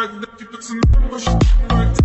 Like that you put some push like that.